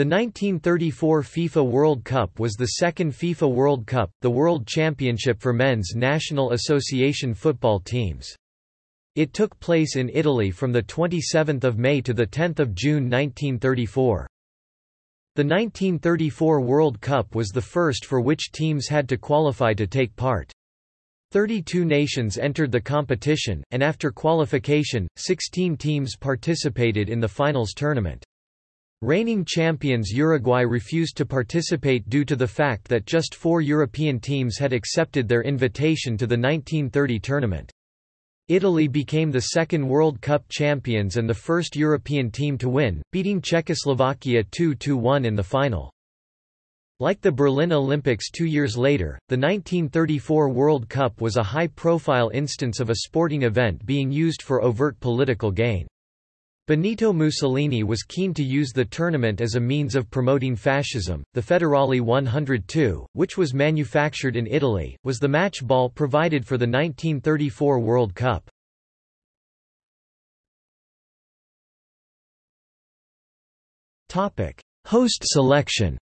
The 1934 FIFA World Cup was the second FIFA World Cup, the world championship for men's National Association football teams. It took place in Italy from 27 May to 10 June 1934. The 1934 World Cup was the first for which teams had to qualify to take part. 32 nations entered the competition, and after qualification, 16 teams participated in the finals tournament. Reigning champions Uruguay refused to participate due to the fact that just four European teams had accepted their invitation to the 1930 tournament. Italy became the second World Cup champions and the first European team to win, beating Czechoslovakia 2–1 in the final. Like the Berlin Olympics two years later, the 1934 World Cup was a high-profile instance of a sporting event being used for overt political gain. Benito Mussolini was keen to use the tournament as a means of promoting fascism. The Federale 102, which was manufactured in Italy, was the match ball provided for the 1934 World Cup. Topic: Host selection.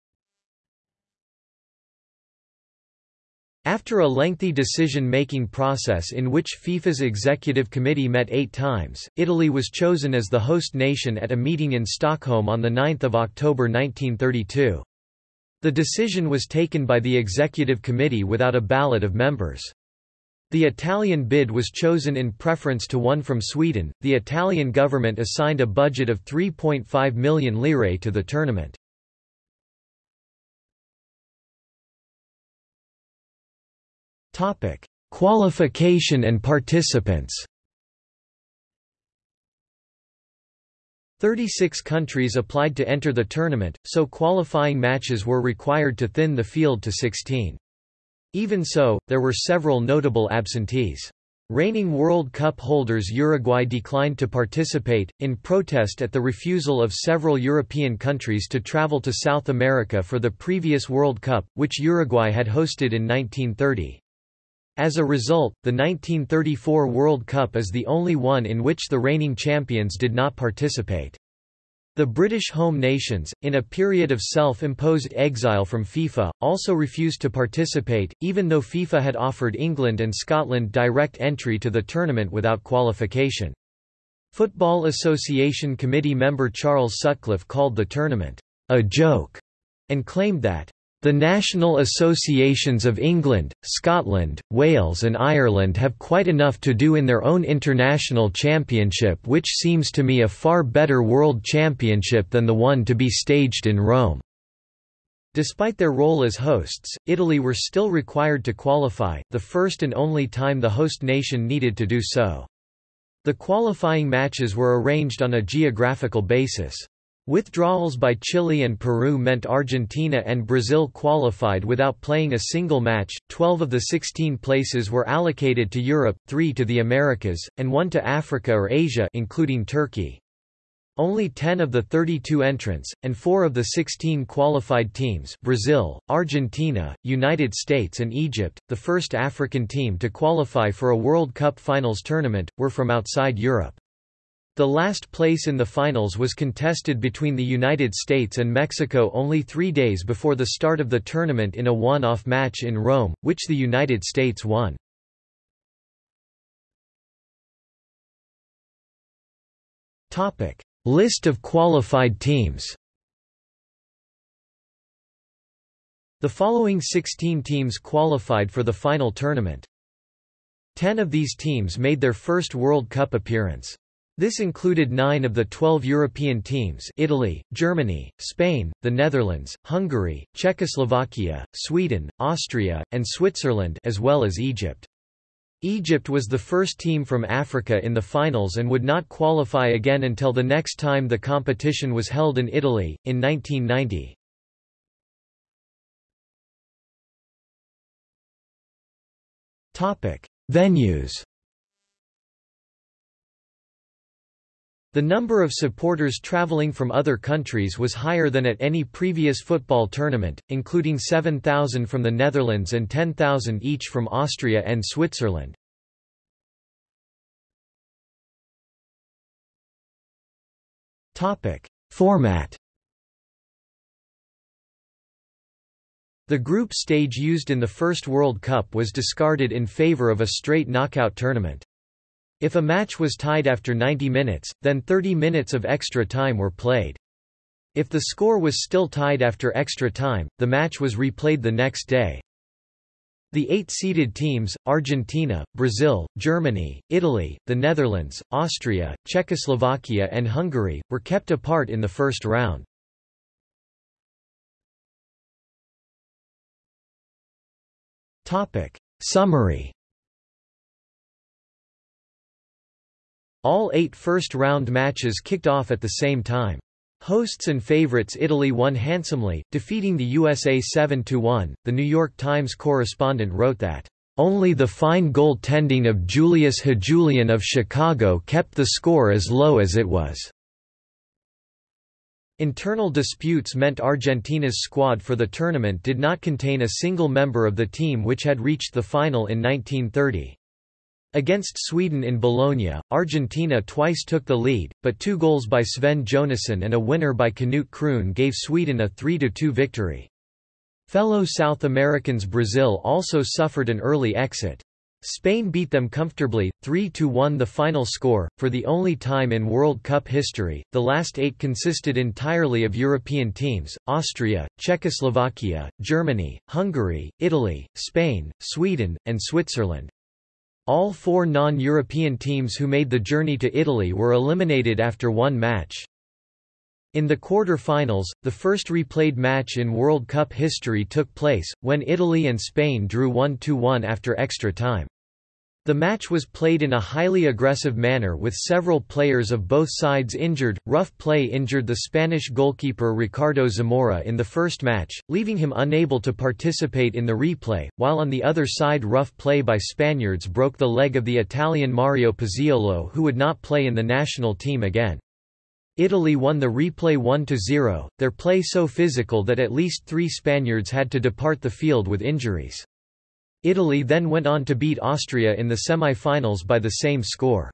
After a lengthy decision-making process in which FIFA's executive committee met eight times, Italy was chosen as the host nation at a meeting in Stockholm on 9 October 1932. The decision was taken by the executive committee without a ballot of members. The Italian bid was chosen in preference to one from Sweden. The Italian government assigned a budget of 3.5 million lire to the tournament. Topic: Qualification and participants. 36 countries applied to enter the tournament, so qualifying matches were required to thin the field to 16. Even so, there were several notable absentees. Reigning World Cup holders Uruguay declined to participate, in protest at the refusal of several European countries to travel to South America for the previous World Cup, which Uruguay had hosted in 1930. As a result, the 1934 World Cup is the only one in which the reigning champions did not participate. The British home nations, in a period of self-imposed exile from FIFA, also refused to participate, even though FIFA had offered England and Scotland direct entry to the tournament without qualification. Football Association committee member Charles Sutcliffe called the tournament, a joke, and claimed that the national associations of England, Scotland, Wales and Ireland have quite enough to do in their own international championship which seems to me a far better world championship than the one to be staged in Rome." Despite their role as hosts, Italy were still required to qualify, the first and only time the host nation needed to do so. The qualifying matches were arranged on a geographical basis. Withdrawals by Chile and Peru meant Argentina and Brazil qualified without playing a single match. Twelve of the 16 places were allocated to Europe, three to the Americas, and one to Africa or Asia including Turkey. Only 10 of the 32 entrants, and 4 of the 16 qualified teams Brazil, Argentina, United States and Egypt, the first African team to qualify for a World Cup finals tournament, were from outside Europe. The last place in the finals was contested between the United States and Mexico only three days before the start of the tournament in a one-off match in Rome, which the United States won. List of qualified teams The following 16 teams qualified for the final tournament. Ten of these teams made their first World Cup appearance. This included nine of the twelve European teams Italy, Germany, Spain, the Netherlands, Hungary, Czechoslovakia, Sweden, Austria, and Switzerland as well as Egypt. Egypt was the first team from Africa in the finals and would not qualify again until the next time the competition was held in Italy, in 1990. Venues The number of supporters traveling from other countries was higher than at any previous football tournament, including 7,000 from the Netherlands and 10,000 each from Austria and Switzerland. Format The group stage used in the first World Cup was discarded in favor of a straight knockout tournament. If a match was tied after 90 minutes, then 30 minutes of extra time were played. If the score was still tied after extra time, the match was replayed the next day. The eight seeded teams, Argentina, Brazil, Germany, Italy, the Netherlands, Austria, Czechoslovakia and Hungary, were kept apart in the first round. Summary All eight first-round matches kicked off at the same time. Hosts and favorites Italy won handsomely, defeating the USA 7–1. The New York Times correspondent wrote that, "...only the fine goaltending of Julius Hjulian of Chicago kept the score as low as it was." Internal disputes meant Argentina's squad for the tournament did not contain a single member of the team which had reached the final in 1930. Against Sweden in Bologna, Argentina twice took the lead, but two goals by Sven Jonasson and a winner by Knut Kroon gave Sweden a 3–2 victory. Fellow South Americans Brazil also suffered an early exit. Spain beat them comfortably, 3–1 the final score. For the only time in World Cup history, the last eight consisted entirely of European teams, Austria, Czechoslovakia, Germany, Hungary, Italy, Spain, Sweden, and Switzerland. All four non-European teams who made the journey to Italy were eliminated after one match. In the quarter-finals, the first replayed match in World Cup history took place, when Italy and Spain drew 1–1 after extra time. The match was played in a highly aggressive manner with several players of both sides injured. Rough play injured the Spanish goalkeeper Ricardo Zamora in the first match, leaving him unable to participate in the replay, while on the other side rough play by Spaniards broke the leg of the Italian Mario Pizziolo who would not play in the national team again. Italy won the replay 1–0, their play so physical that at least three Spaniards had to depart the field with injuries. Italy then went on to beat Austria in the semi-finals by the same score.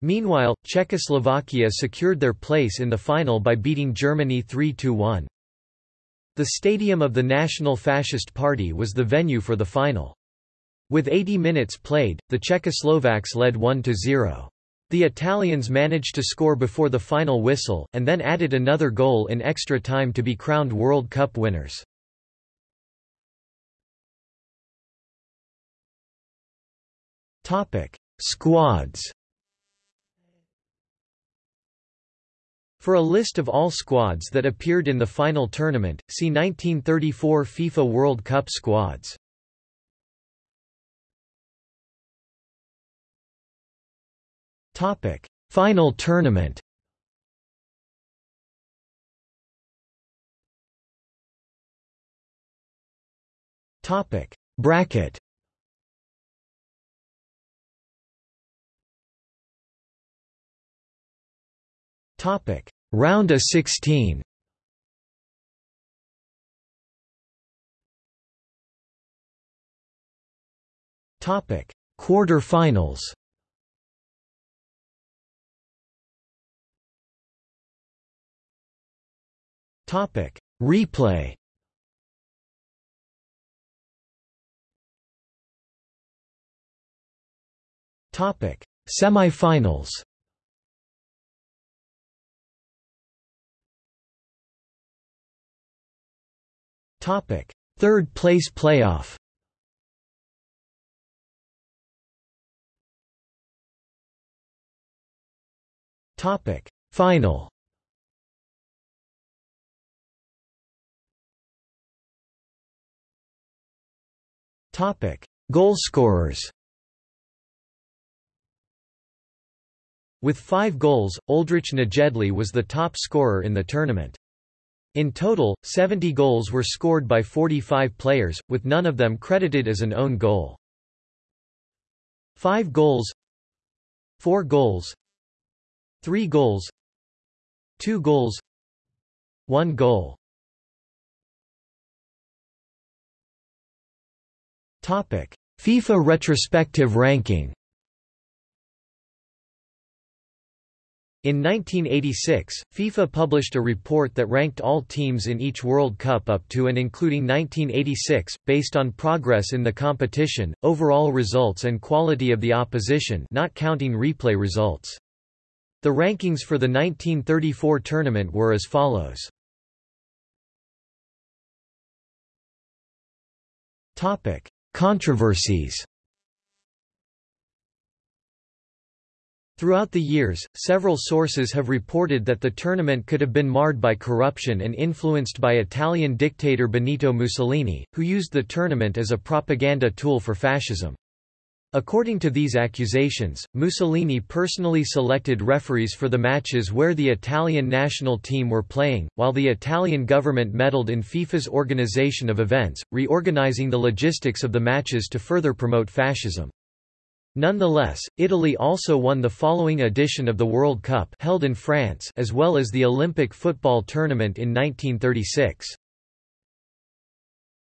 Meanwhile, Czechoslovakia secured their place in the final by beating Germany 3–1. The stadium of the National Fascist Party was the venue for the final. With 80 minutes played, the Czechoslovaks led 1–0. The Italians managed to score before the final whistle, and then added another goal in extra time to be crowned World Cup winners. Topic: Squads. For a list of all squads that appeared in the final tournament, see 1934 FIFA World Cup squads. Topic: Final tournament. Topic: Bracket. Topic: Round of 16. Topic: Quarter-finals. Topic: Replay. Topic: Semifinals. Topic: Third place playoff. Topic: Final. Topic: Goalscorers. With five goals, Oldrich Nejedlý was the top scorer in the tournament. In total, 70 goals were scored by 45 players, with none of them credited as an own goal. 5 goals 4 goals 3 goals 2 goals 1 goal Topic: FIFA retrospective ranking In 1986, FIFA published a report that ranked all teams in each World Cup up to and including 1986, based on progress in the competition, overall results and quality of the opposition not counting replay results. The rankings for the 1934 tournament were as follows. Controversies Throughout the years, several sources have reported that the tournament could have been marred by corruption and influenced by Italian dictator Benito Mussolini, who used the tournament as a propaganda tool for fascism. According to these accusations, Mussolini personally selected referees for the matches where the Italian national team were playing, while the Italian government meddled in FIFA's organization of events, reorganizing the logistics of the matches to further promote fascism. Nonetheless, Italy also won the following edition of the World Cup held in France as well as the Olympic football tournament in 1936.